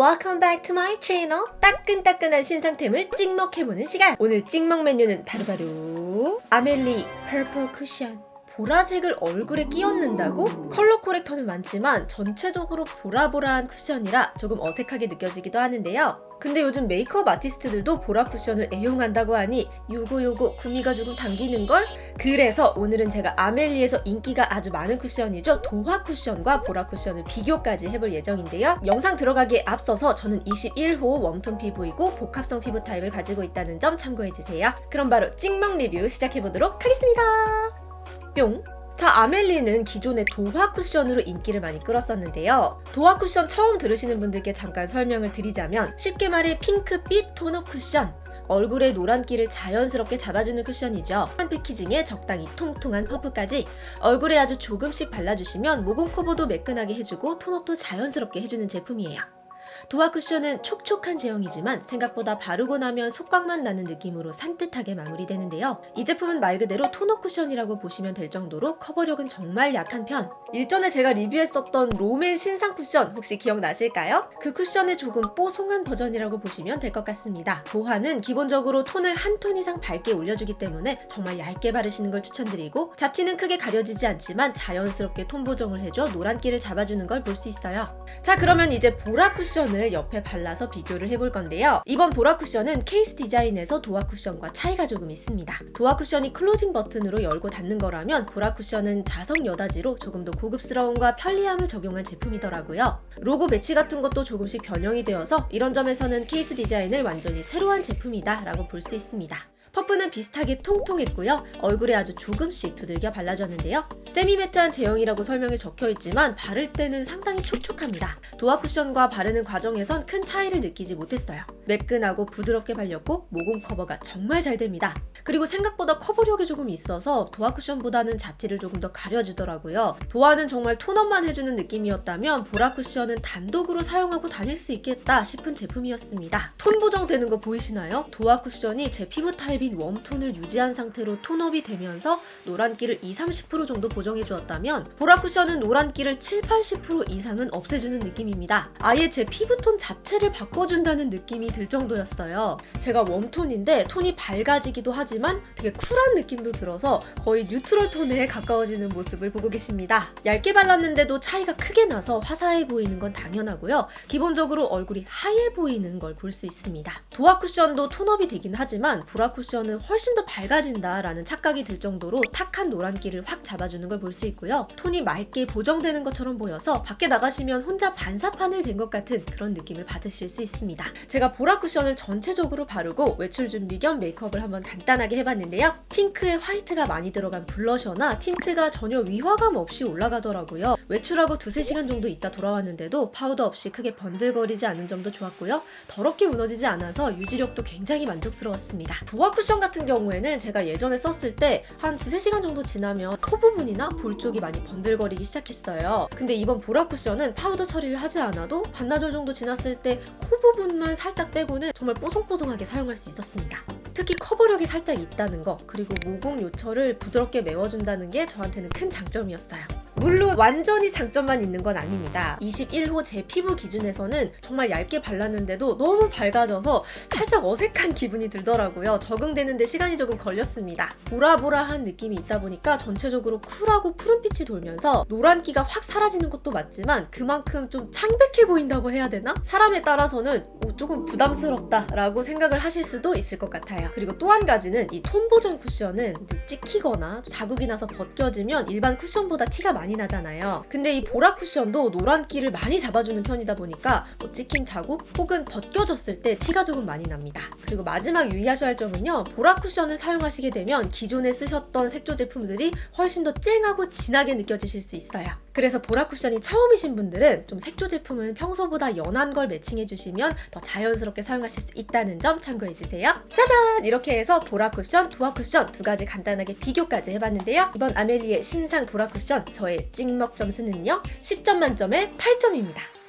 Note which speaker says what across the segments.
Speaker 1: welcome back to my channel. 따끈따끈한 신상템을 찍먹해보는 시간. 오늘 찍먹 메뉴는 바로바로 아멜리 퍼플 쿠션 보라색을 얼굴에 끼얹는다고? 컬러 corrector는 많지만 전체적으로 보라보라한 쿠션이라 조금 어색하게 느껴지기도 하는데요. 근데 요즘 메이크업 아티스트들도 보라 쿠션을 애용한다고 하니 요거 요거 구미가 조금 당기는걸? 그래서 오늘은 제가 아멜리에서 인기가 아주 많은 쿠션이죠. 도화 쿠션과 보라 쿠션을 비교까지 해볼 예정인데요. 영상 들어가기에 앞서서 저는 21호 웜톤 피부이고 복합성 피부 타입을 가지고 있다는 점 참고해주세요. 그럼 바로 찍먹 리뷰 시작해보도록 하겠습니다. 뿅! 자, 아멜리는 기존의 도화 쿠션으로 인기를 많이 끌었었는데요. 도화 쿠션 처음 들으시는 분들께 잠깐 설명을 드리자면 쉽게 말해 핑크빛 토너 쿠션 얼굴의 노란기를 자연스럽게 잡아주는 쿠션이죠. 한 패키징에 적당히 통통한 퍼프까지 얼굴에 아주 조금씩 발라주시면 모공 커버도 매끈하게 해주고 톤업도 자연스럽게 해주는 제품이에요. 도화 쿠션은 촉촉한 제형이지만 생각보다 바르고 나면 속광만 나는 느낌으로 산뜻하게 마무리되는데요. 이 제품은 말 그대로 토너 쿠션이라고 보시면 될 정도로 커버력은 정말 약한 편. 일전에 제가 리뷰했었던 롬앤 신상 쿠션 혹시 기억나실까요? 그 쿠션의 조금 뽀송한 버전이라고 보시면 될 것 같습니다. 도화는 기본적으로 톤을 한 톤 이상 밝게 올려주기 때문에 정말 얇게 바르시는 걸 추천드리고 잡티는 크게 가려지지 않지만 자연스럽게 톤 보정을 해줘 노란기를 잡아주는 걸 볼 수 있어요. 자 그러면 이제 보라 쿠션 을 옆에 발라서 비교를 해볼 건데요. 이번 보라 쿠션은 케이스 디자인에서 도화 쿠션과 차이가 조금 있습니다. 도화 쿠션이 closing 버튼으로 열고 닫는 거라면 보라 쿠션은 자석 여닫이로 조금 더 고급스러움과 편리함을 적용한 제품이더라고요. 로고 배치 같은 것도 조금씩 변형이 되어서 이런 점에서는 케이스 디자인을 완전히 새로 한 제품이다 라고 볼 수 있습니다. 퍼프는 비슷하게 통통했고요. 얼굴에 아주 조금씩 두들겨 발라줬는데요. semi-matte한 제형이라고 설명이 적혀있지만 바를 때는 상당히 촉촉합니다. 도화 쿠션과 바르는 과정에선 큰 차이를 느끼지 못했어요. 매끈하고 부드럽게 발렸고 모공 커버가 정말 잘 됩니다. 그리고 생각보다 커버력이 조금 있어서 도화 쿠션보다는 잡티를 조금 더 가려주더라고요. 도화는 정말 tone-up만 해주는 느낌이었다면 보라 쿠션은 단독으로 사용하고 다닐 수 있겠다 싶은 제품이었습니다. 톤 보정되는 거 보이시나요? 도화 쿠션이 제 피부 타입 인 warm tone을 유지한 상태로 tone-up이 되면서 노란기를 20-30% 정도 보정해 주었다면 보라 쿠션은 노란기를 7-80% 이상은 없애주는 느낌입니다. 아예 제 피부톤 자체를 바꿔준다는 느낌이 들 정도였어요. 제가 warm tone인데 톤이 밝아지기도 하지만 되게 쿨한 느낌도 들어서 거의 neutral tone에 가까워지는 모습을 보고 계십니다. 얇게 발랐는데도 차이가 크게 나서 화사해 보이는 건 당연하고요. 기본적으로 얼굴이 하얘 보이는 걸 볼 수 있습니다. 도화 쿠션도 tone-up이 되긴 하지만 보라 쿠션 은 훨씬 더 밝아진다라는 착각이 들 정도로 탁한 노란기를 확 잡아주는 걸 볼 수 있고요. 톤이 맑게 보정되는 것처럼 보여서 밖에 나가시면 혼자 반사판을 댄 것 같은 그런 느낌을 받으실 수 있습니다. 제가 보라 쿠션을 전체적으로 바르고 외출 준비 겸 메이크업을 한번 간단하게 해봤는데요. 핑크에 화이트가 많이 들어간 블러셔나 틴트가 전혀 위화감 없이 올라가더라고요. 외출하고 두세 시간 정도 있다 돌아왔는데도 파우더 없이 크게 번들거리지 않은 점도 좋았고요. 더럽게 무너지지 않아서 유지력도 굉장히 만족스러웠습니다. 도화 쿠션 같은 경우에는 제가 예전에 썼을 때 한 두세 시간 정도 지나면 코 부분이나 볼 쪽이 많이 번들거리기 시작했어요. 근데 이번 보라 쿠션은 파우더 처리를 하지 않아도 반나절 정도 지났을 때 코 부분만 살짝 빼고는 정말 뽀송뽀송하게 사용할 수 있었습니다. 특히 커버력이 살짝 있다는 거 그리고 모공 요철을 부드럽게 메워준다는 게 저한테는 큰 장점이었어요. 물론 완전히 장점만 있는 건 아닙니다. 21호 제 피부 기준에서는 정말 얇게 발랐는데도 너무 밝아져서 살짝 어색한 기분이 들더라고요. 적응되는데 시간이 조금 걸렸습니다. 보라보라한 느낌이 있다 보니까 전체적으로 쿨하고 푸른빛이 돌면서 노란기가 확 사라지는 것도 맞지만 그만큼 좀 창백해 보인다고 해야 되나? 사람에 따라서는 오, 조금 부담스럽다 라고 생각을 하실 수도 있을 것 같아요. 그리고 또 한 가지는 이 톤 보정 쿠션은 찍히거나 자국이 나서 벗겨지면 일반 쿠션보다 티가 많이 나잖아요. 근데 이 보라 쿠션도 노란기를 많이 잡아주는 편이다 보니까 뭐 찍힘 자국 혹은 벗겨졌을 때 티가 조금 많이 납니다. 그리고 마지막 유의하셔야 할 점은요. 보라 쿠션을 사용하시게 되면 기존에 쓰셨던 색조 제품들이 훨씬 더 쨍하고 진하게 느껴지실 수 있어요. 그래서 보라 쿠션이 처음이신 분들은 좀 색조 제품은 평소보다 연한 걸 매칭해 주시면 더 자연스럽게 사용하실 수 있다는 점 참고해 주세요. 짜잔! 이렇게 해서 보라 쿠션, 도화 쿠션 두 가지 간단하게 비교까지 해봤는데요. 이번 아멜리의 신상 보라 쿠션 저의 찍먹 점수는요. 10점 만점에 8점입니다.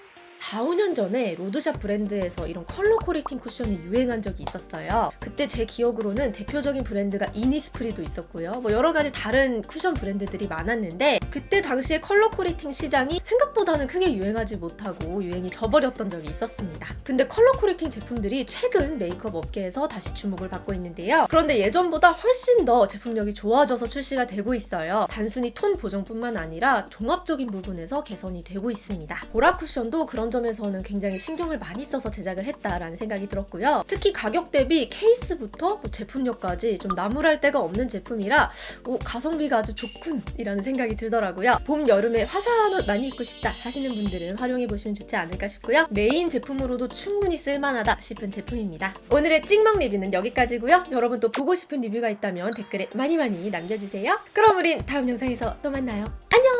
Speaker 1: 4, 5년 전에 로드샵 브랜드에서 이런 color correcting 쿠션이 유행한 적이 있었어요. 그때 제 기억으로는 대표적인 브랜드가 이니스프리도 있었고요. 뭐 여러 가지 다른 쿠션 브랜드들이 많았는데 그때 당시에 color correcting 시장이 생각보다는 크게 유행하지 못하고 유행이 져버렸던 적이 있었습니다. 근데 color correcting 제품들이 최근 메이크업 업계에서 다시 주목을 받고 있는데요. 그런데 예전보다 훨씬 더 제품력이 좋아져서 출시가 되고 있어요. 단순히 톤 보정뿐만 아니라 종합적인 부분에서 개선이 되고 있습니다. 보라 쿠션도 점에서는 굉장히 신경을 많이 써서 제작을 했다라는 생각이 들었고요. 특히 가격 대비 케이스부터 뭐 제품력까지 좀 나무랄 데가 없는 제품이라 오, 가성비가 아주 좋군 이라는 생각이 들더라고요. 봄, 여름에 화사한 옷 많이 입고 싶다 하시는 분들은 활용해 보시면 좋지 않을까 싶고요. 메인 제품으로도 충분히 쓸만하다 싶은 제품입니다. 오늘의 찍먹 리뷰는 여기까지고요. 여러분 또 보고 싶은 리뷰가 있다면 댓글에 많이 많이 남겨주세요. 그럼 우린 다음 영상에서 또 만나요. 안녕!